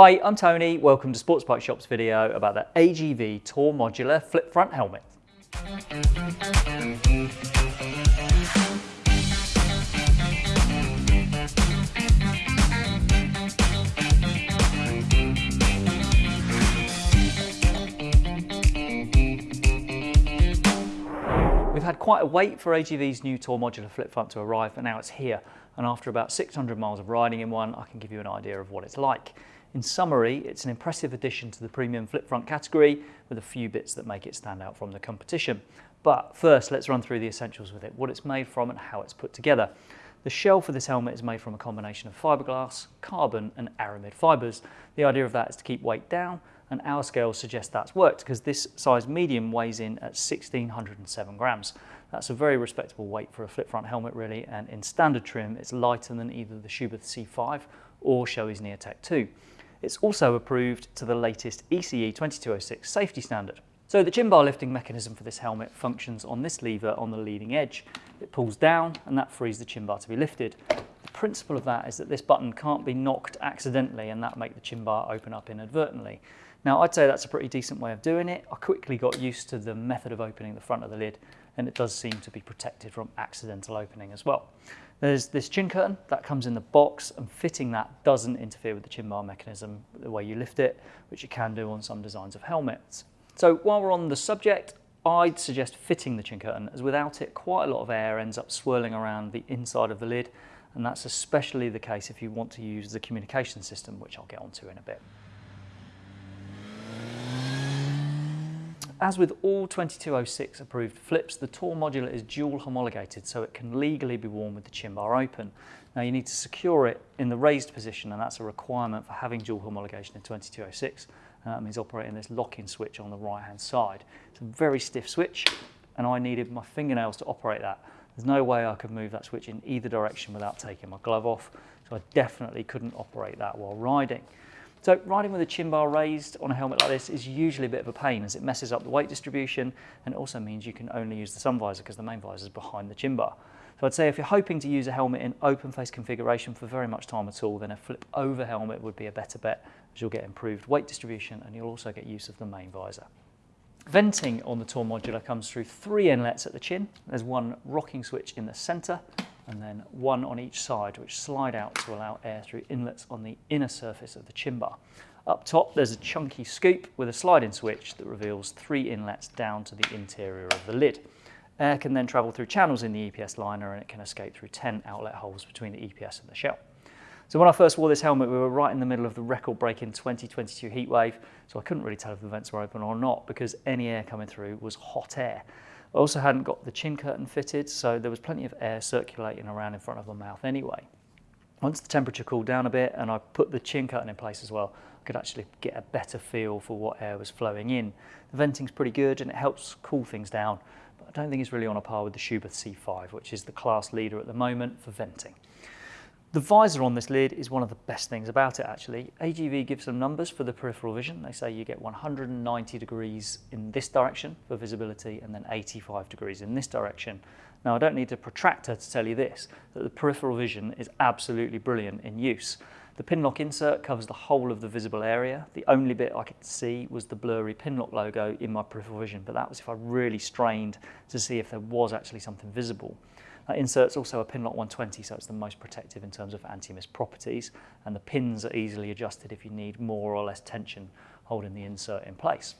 Hi, I'm Tony. Welcome to Sports Bike Shop's video about the AGV Tour Modular Flip Front Helmet. We've had quite a wait for AGV's new Tour Modular Flip Front to arrive, and now it's here. And after about 600 miles of riding in one, I can give you an idea of what it's like. In summary, it's an impressive addition to the premium flip front category with a few bits that make it stand out from the competition. But first, let's run through the essentials with it, what it's made from and how it's put together. The shell for this helmet is made from a combination of fiberglass, carbon and aramid fibers. The idea of that is to keep weight down and our scales suggest that's worked because this size medium weighs in at 1607 grams. That's a very respectable weight for a flip front helmet really and in standard trim it's lighter than either the Schuberth C5 or Shoei's Neotech 2. It's also approved to the latest ECE 2206 safety standard. So the chin bar lifting mechanism for this helmet functions on this lever on the leading edge. It pulls down and that frees the chin bar to be lifted. The principle of that is that this button can't be knocked accidentally and that make the chin bar open up inadvertently. Now I'd say that's a pretty decent way of doing it. I quickly got used to the method of opening the front of the lid and it does seem to be protected from accidental opening as well. There's this chin curtain that comes in the box and fitting that doesn't interfere with the chin bar mechanism the way you lift it, which you can do on some designs of helmets. So while we're on the subject, I'd suggest fitting the chin curtain as without it quite a lot of air ends up swirling around the inside of the lid and that's especially the case if you want to use the communication system which I'll get onto in a bit. As with all 2206 approved flips, the Tour modular is dual homologated so it can legally be worn with the chin bar open. Now you need to secure it in the raised position and that's a requirement for having dual homologation in 2206 and that means operating this lock-in switch on the right hand side. It's a very stiff switch and I needed my fingernails to operate that. There's no way I could move that switch in either direction without taking my glove off so I definitely couldn't operate that while riding. So riding with a chin bar raised on a helmet like this is usually a bit of a pain as it messes up the weight distribution and also means you can only use the sun visor because the main visor is behind the chin bar. So I'd say if you're hoping to use a helmet in open face configuration for very much time at all, then a flip over helmet would be a better bet as you'll get improved weight distribution and you'll also get use of the main visor. Venting on the Tour Modular comes through three inlets at the chin. There's one rocking switch in the center and then one on each side which slide out to allow air through inlets on the inner surface of the chin bar. Up top there's a chunky scoop with a sliding switch that reveals three inlets down to the interior of the lid. Air can then travel through channels in the EPS liner and it can escape through 10 outlet holes between the EPS and the shell. So when I first wore this helmet, we were right in the middle of the record-breaking 2022 heatwave, so I couldn't really tell if the vents were open or not because any air coming through was hot air. I also hadn't got the chin curtain fitted, so there was plenty of air circulating around in front of the mouth anyway. Once the temperature cooled down a bit and I put the chin curtain in place as well, I could actually get a better feel for what air was flowing in. The venting's pretty good and it helps cool things down, but I don't think it's really on a par with the Schuberth C5, which is the class leader at the moment for venting. The visor on this lid is one of the best things about it actually. AGV gives some numbers for the peripheral vision. They say you get 190 degrees in this direction for visibility and then 85 degrees in this direction. Now I don't need a protractor to tell you this, that the peripheral vision is absolutely brilliant in use. The pinlock insert covers the whole of the visible area. The only bit I could see was the blurry pinlock logo in my peripheral vision, but that was if I really strained to see if there was actually something visible. That insert's also a Pinlock 120, so it's the most protective in terms of anti-mist properties, and the pins are easily adjusted if you need more or less tension holding the insert in place.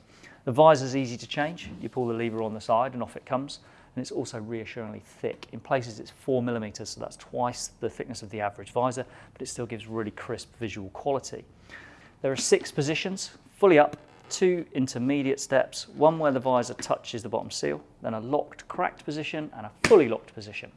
The visor's easy to change. You pull the lever on the side and off it comes, and it's also reassuringly thick. In places it's four millimeters, so that's twice the thickness of the average visor, but it still gives really crisp visual quality. There are six positions, fully up, two intermediate steps, one where the visor touches the bottom seal, then a locked cracked position and a fully locked position.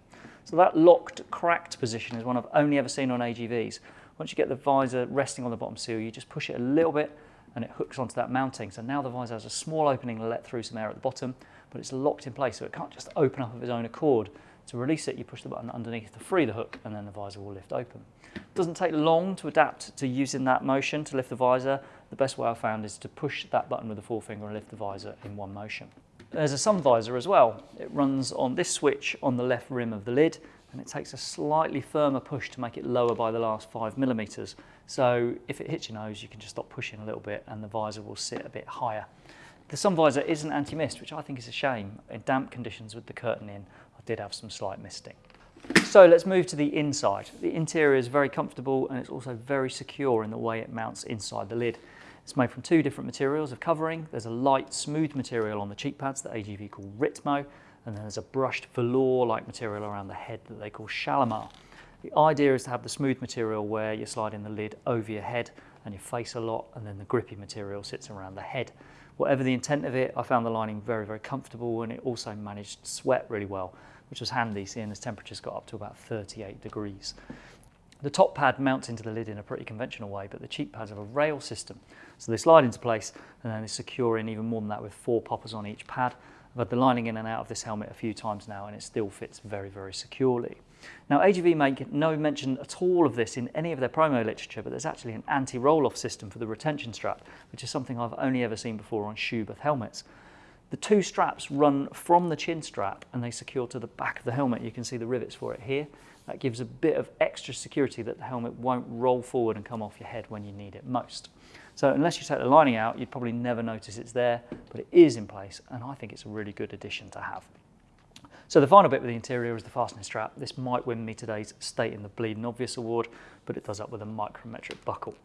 So that locked cracked position is one I've only ever seen on AGVs. Once you get the visor resting on the bottom seal, you just push it a little bit and it hooks onto that mounting. So now the visor has a small opening to let through some air at the bottom, but it's locked in place so it can't just open up of its own accord. To release it, you push the button underneath to free the hook and then the visor will lift open. It doesn't take long to adapt to using that motion to lift the visor. The best way I've found is to push that button with the forefinger and lift the visor in one motion. There's a sun visor as well. It runs on this switch on the left rim of the lid and it takes a slightly firmer push to make it lower by the last five millimeters. So if it hits your nose, you can just stop pushing a little bit and the visor will sit a bit higher. The sun visor isn't anti-mist, which I think is a shame. In damp conditions with the curtain in, I did have some slight misting. So let's move to the inside. The interior is very comfortable and it's also very secure in the way it mounts inside the lid. It's made from two different materials of covering. There's a light, smooth material on the cheek pads that AGV call Ritmo, and then there's a brushed velour-like material around the head that they call Shalimar. The idea is to have the smooth material where you're sliding the lid over your head and your face a lot, and then the grippy material sits around the head. Whatever the intent of it, I found the lining very, very comfortable and it also managed sweat really well, which was handy seeing as temperatures got up to about 38 degrees. The top pad mounts into the lid in a pretty conventional way, but the cheek pads have a rail system. So they slide into place and then they secure in even more than that with four poppers on each pad. I've had the lining in and out of this helmet a few times now and it still fits very, very securely. Now AGV make no mention at all of this in any of their promo literature, but there's actually an anti-roll-off system for the retention strap, which is something I've only ever seen before on Schuberth helmets. The two straps run from the chin strap and they secure to the back of the helmet. You can see the rivets for it here. That gives a bit of extra security that the helmet won't roll forward and come off your head when you need it most. So unless you take the lining out, you'd probably never notice it's there, but it is in place, and I think it's a really good addition to have. So the final bit with the interior is the fastening strap. This might win me today's State in the Bleeding Obvious award, but it does up with a micrometric buckle.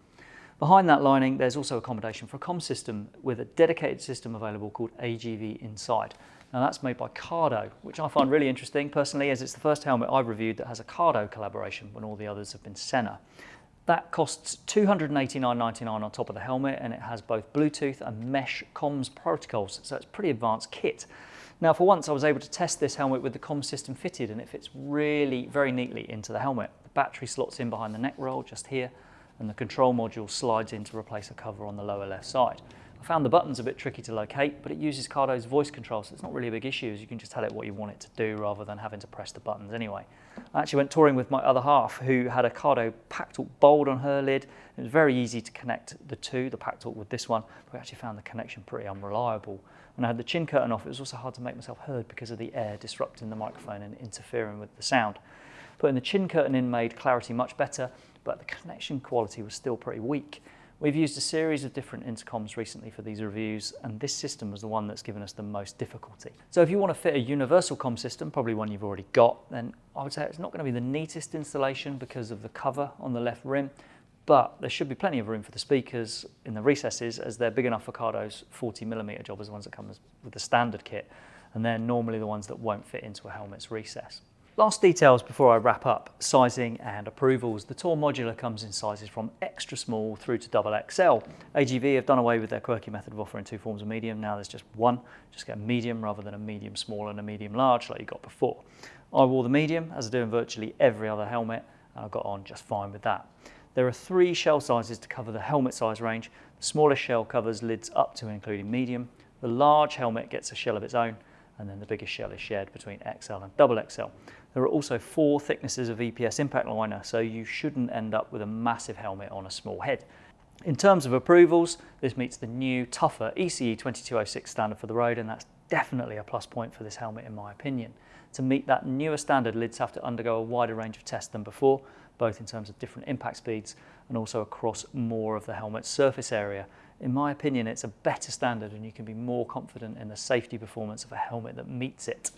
Behind that lining, there's also accommodation for a com system with a dedicated system available called AGV Inside. Now that's made by Cardo, which I find really interesting personally as it's the first helmet I've reviewed that has a Cardo collaboration when all the others have been Sena. That costs $289.99 on top of the helmet and it has both Bluetooth and mesh comms protocols, so it's pretty advanced kit. Now for once I was able to test this helmet with the comms system fitted and it fits really very neatly into the helmet. The battery slots in behind the neck roll just here and the control module slides in to replace a cover on the lower left side. I found the buttons a bit tricky to locate, but it uses Cardo's voice control, so it's not really a big issue as you can just tell it what you want it to do rather than having to press the buttons anyway. I actually went touring with my other half who had a Cardo Packtalk Bold on her lid. It was very easy to connect the two, the Packtalk with this one, but we actually found the connection pretty unreliable. When I had the chin curtain off, it was also hard to make myself heard because of the air disrupting the microphone and interfering with the sound. Putting the chin curtain in made clarity much better, but the connection quality was still pretty weak. We've used a series of different intercoms recently for these reviews, and this system was the one that's given us the most difficulty. So if you want to fit a universal com system, probably one you've already got, then I would say it's not going to be the neatest installation because of the cover on the left rim, but there should be plenty of room for the speakers in the recesses as they're big enough for Cardo's 40 millimeter jobbers, the ones that come with the standard kit, and they're normally the ones that won't fit into a helmet's recess. Last details before I wrap up, sizing and approvals. The Tour Modular comes in sizes from extra small through to double XL. AGV have done away with their quirky method of offering two forms of medium. Now there's just one. Just get a medium rather than a medium small and a medium large like you got before. I wore the medium as I do in virtually every other helmet and I got on just fine with that. There are three shell sizes to cover the helmet size range. The smallest shell covers lids up to including medium. The large helmet gets a shell of its own and then the biggest shell is shared between XL and double XL. There are also four thicknesses of EPS impact liner, so you shouldn't end up with a massive helmet on a small head. In terms of approvals, this meets the new, tougher ECE 2206 standard for the road, and that's definitely a plus point for this helmet in my opinion. To meet that newer standard, lids have to undergo a wider range of tests than before, both in terms of different impact speeds and also across more of the helmet's surface area. In my opinion, it's a better standard and you can be more confident in the safety performance of a helmet that meets it.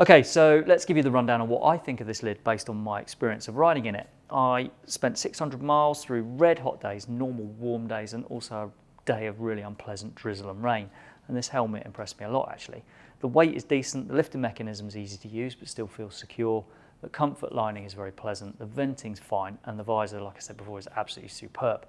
Okay, so let's give you the rundown on what I think of this lid based on my experience of riding in it. I spent 600 miles through red hot days, normal warm days, and also a day of really unpleasant drizzle and rain. And this helmet impressed me a lot actually. The weight is decent, the lifting mechanism is easy to use but still feels secure. The comfort lining is very pleasant, the venting's fine, and the visor, like I said before, is absolutely superb.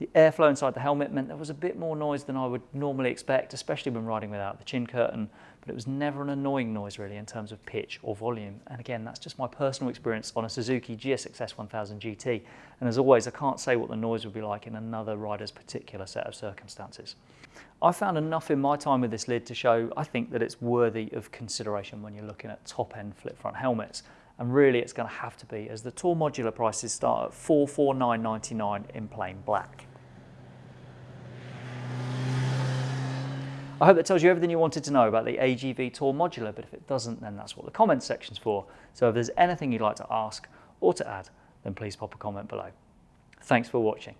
The airflow inside the helmet meant there was a bit more noise than I would normally expect, especially when riding without the chin curtain, but it was never an annoying noise really in terms of pitch or volume. And again, that's just my personal experience on a Suzuki GSX-S 1000 GT. And as always, I can't say what the noise would be like in another rider's particular set of circumstances. I found enough in my time with this lid to show I think that it's worthy of consideration when you're looking at top-end flip front helmets and really it's going to have to be as the Tour modular prices start at 449.99 in plain black. I hope that tells you everything you wanted to know about the AGV Tour modular, but if it doesn't, then that's what the comments section's for. So if there's anything you'd like to ask or to add, then please pop a comment below. Thanks for watching.